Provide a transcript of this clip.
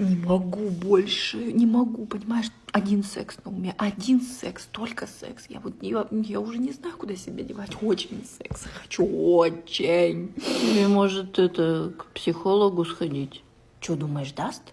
Не могу больше, не могу, понимаешь? Один секс на уме, один секс, только секс. Я вот я, я уже не знаю, куда себя девать. Очень секс хочу, очень. Или может это к психологу сходить? Что думаешь, даст?